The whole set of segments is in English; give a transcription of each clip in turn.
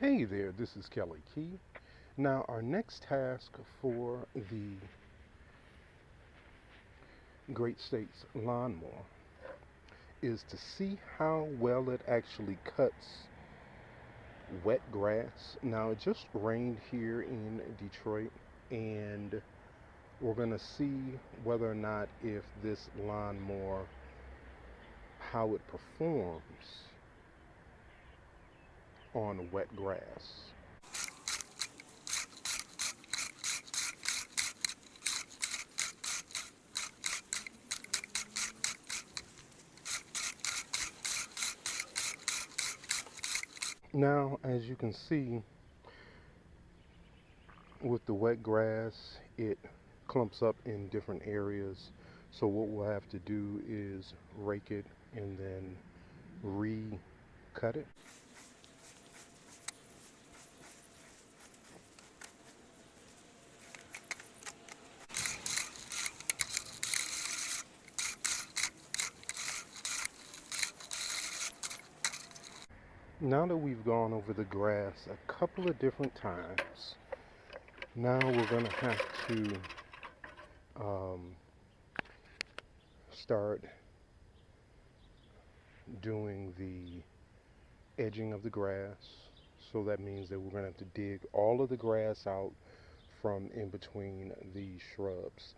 Hey there, this is Kelly Key. Now, our next task for the Great States lawnmower is to see how well it actually cuts wet grass. Now, it just rained here in Detroit, and we're going to see whether or not if this lawnmower, how it performs on wet grass. Now, as you can see, with the wet grass, it clumps up in different areas. So what we'll have to do is rake it and then re-cut it. Now that we've gone over the grass a couple of different times, now we're going to have to um, start doing the edging of the grass. So that means that we're going to have to dig all of the grass out from in between the shrubs.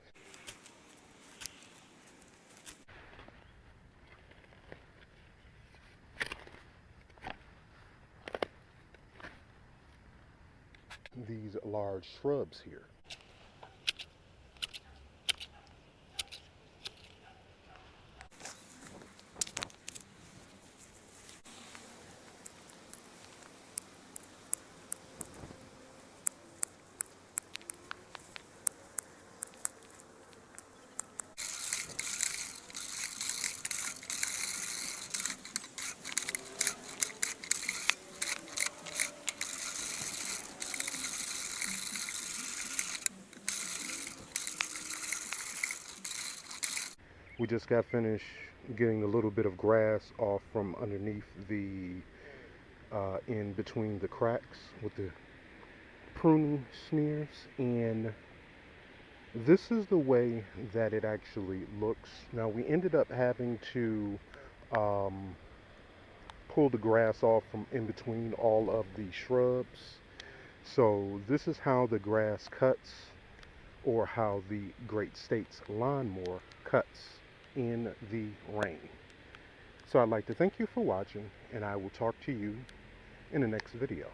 These large shrubs here. We just got finished getting a little bit of grass off from underneath the uh, in between the cracks with the pruning shears. And this is the way that it actually looks. Now we ended up having to um, pull the grass off from in between all of the shrubs. So this is how the grass cuts or how the Great States lawnmower cuts in the rain. So I'd like to thank you for watching and I will talk to you in the next video.